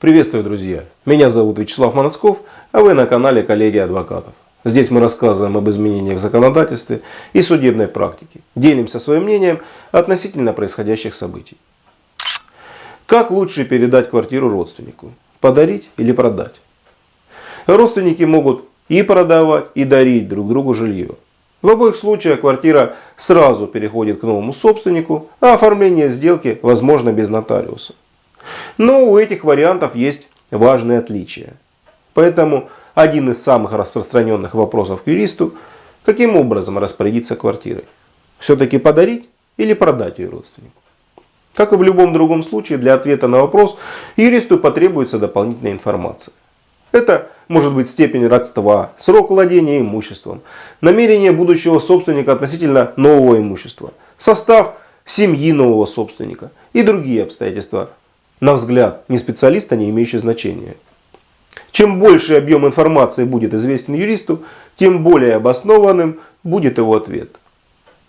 Приветствую, друзья! Меня зовут Вячеслав Манацков, а вы на канале Коллеги Адвокатов. Здесь мы рассказываем об изменениях в законодательстве и судебной практике. Делимся своим мнением относительно происходящих событий. Как лучше передать квартиру родственнику? Подарить или продать? Родственники могут и продавать, и дарить друг другу жилье. В обоих случаях квартира сразу переходит к новому собственнику, а оформление сделки возможно без нотариуса. Но у этих вариантов есть важные отличия. Поэтому один из самых распространенных вопросов к юристу, каким образом распорядиться квартирой. Все-таки подарить или продать ее родственнику. Как и в любом другом случае, для ответа на вопрос юристу потребуется дополнительная информация. Это может быть степень родства, срок владения имуществом, намерение будущего собственника относительно нового имущества, состав семьи нового собственника и другие обстоятельства, на взгляд не специалиста, не имеющие значения. Чем больше объем информации будет известен юристу, тем более обоснованным будет его ответ.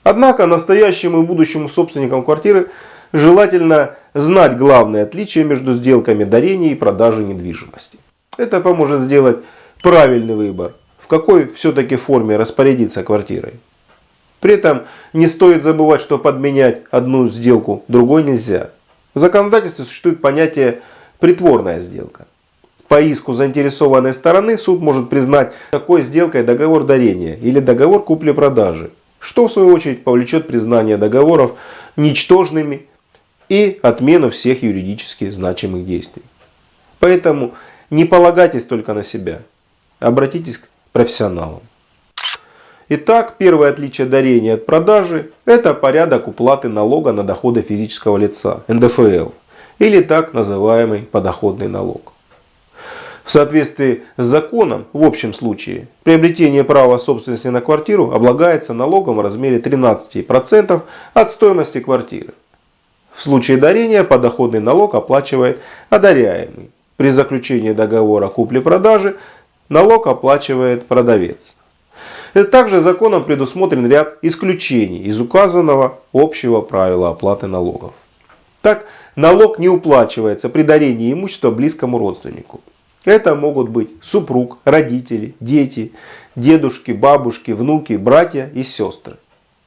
Однако настоящему и будущему собственникам квартиры желательно знать главные отличия между сделками дарения и продажи недвижимости. Это поможет сделать правильный выбор, в какой все-таки форме распорядиться квартирой. При этом не стоит забывать, что подменять одну сделку другой нельзя. В законодательстве существует понятие «притворная сделка». По иску заинтересованной стороны суд может признать такой сделкой договор дарения или договор купли-продажи, что в свою очередь повлечет признание договоров ничтожными и отмену всех юридически значимых действий. Поэтому не полагайтесь только на себя, обратитесь к профессионалам. Итак, первое отличие дарения от продажи – это порядок уплаты налога на доходы физического лица, НДФЛ, или так называемый подоходный налог. В соответствии с законом, в общем случае, приобретение права собственности на квартиру облагается налогом в размере 13% от стоимости квартиры. В случае дарения подоходный налог оплачивает одаряемый. При заключении договора купли-продажи налог оплачивает продавец. Также законом предусмотрен ряд исключений из указанного общего правила оплаты налогов. Так, налог не уплачивается при дарении имущества близкому родственнику. Это могут быть супруг, родители, дети, дедушки, бабушки, внуки, братья и сестры.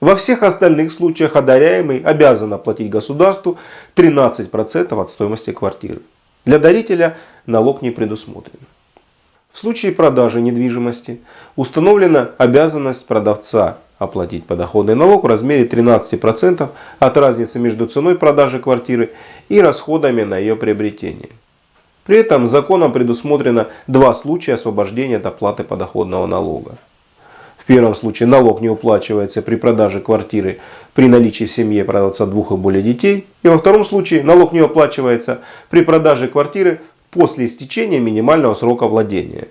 Во всех остальных случаях одаряемый обязан оплатить государству 13% от стоимости квартиры. Для дарителя налог не предусмотрен. В случае продажи недвижимости установлена обязанность продавца оплатить подоходный налог в размере 13% от разницы между ценой продажи квартиры и расходами на ее приобретение. При этом законом предусмотрено два случая освобождения от оплаты подоходного налога. В первом случае налог не уплачивается при продаже квартиры при наличии в семье продавца двух и более детей. И во втором случае налог не уплачивается при продаже квартиры после истечения минимального срока владения.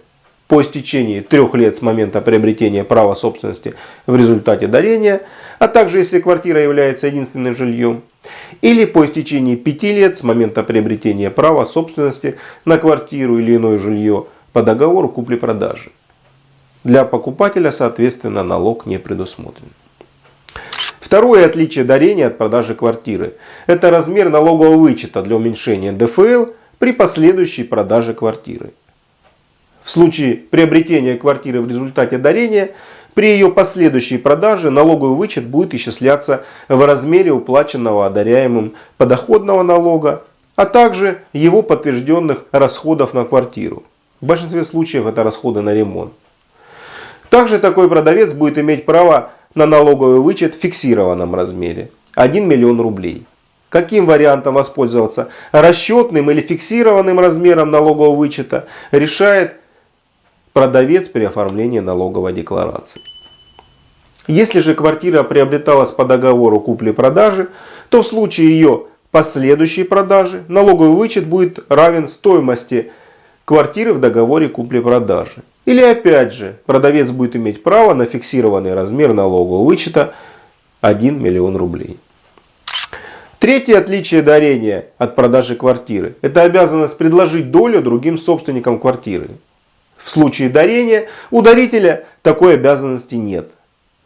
По истечении трех лет с момента приобретения права собственности в результате дарения, а также если квартира является единственным жильем, или по истечении пяти лет с момента приобретения права собственности на квартиру или иное жилье по договору купли-продажи. Для покупателя, соответственно, налог не предусмотрен. Второе отличие дарения от продажи квартиры – это размер налогового вычета для уменьшения НДФЛ при последующей продаже квартиры. В случае приобретения квартиры в результате дарения, при ее последующей продаже налоговый вычет будет исчисляться в размере уплаченного одаряемым подоходного налога, а также его подтвержденных расходов на квартиру. В большинстве случаев это расходы на ремонт. Также такой продавец будет иметь право на налоговый вычет в фиксированном размере – 1 миллион рублей. Каким вариантом воспользоваться? Расчетным или фиксированным размером налогового вычета решает продавец при оформлении налоговой декларации. Если же квартира приобреталась по договору купли-продажи, то в случае ее последующей продажи налоговый вычет будет равен стоимости квартиры в договоре купли-продажи. Или опять же, продавец будет иметь право на фиксированный размер налогового вычета 1 миллион рублей. Третье отличие дарения от продажи квартиры – это обязанность предложить долю другим собственникам квартиры. В случае дарения у дарителя такой обязанности нет.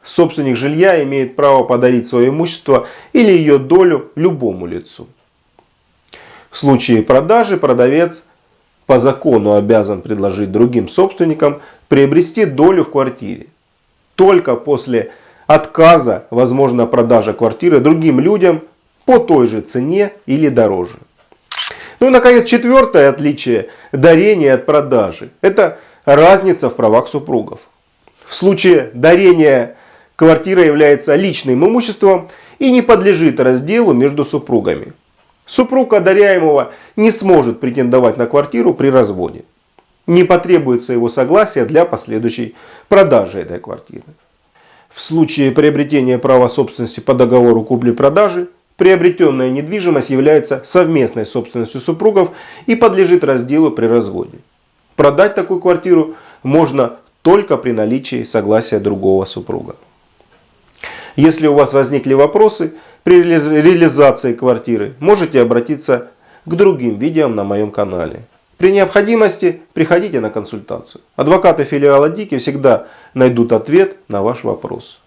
Собственник жилья имеет право подарить свое имущество или ее долю любому лицу. В случае продажи продавец по закону обязан предложить другим собственникам приобрести долю в квартире. Только после отказа, возможно, продажа квартиры другим людям по той же цене или дороже. Ну и, наконец, четвертое отличие дарения от продажи. Это разница в правах супругов. В случае дарения квартира является личным имуществом и не подлежит разделу между супругами. Супруг одаряемого не сможет претендовать на квартиру при разводе. Не потребуется его согласия для последующей продажи этой квартиры. В случае приобретения права собственности по договору купли-продажи, приобретенная недвижимость является совместной собственностью супругов и подлежит разделу при разводе. Продать такую квартиру можно только при наличии согласия другого супруга. Если у вас возникли вопросы при реализации квартиры, можете обратиться к другим видео на моем канале. При необходимости приходите на консультацию. Адвокаты филиала ДИКИ всегда найдут ответ на ваш вопрос.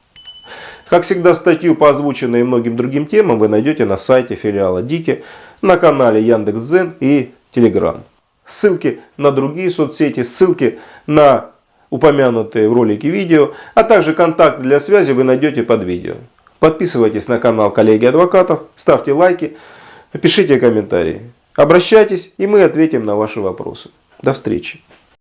Как всегда, статью по озвученной и многим другим темам вы найдете на сайте филиала ДИКИ, на канале Яндекс.Зен и Телеграм. Ссылки на другие соцсети, ссылки на упомянутые в ролике видео, а также контакты для связи вы найдете под видео. Подписывайтесь на канал коллеги адвокатов, ставьте лайки, пишите комментарии. Обращайтесь и мы ответим на ваши вопросы. До встречи.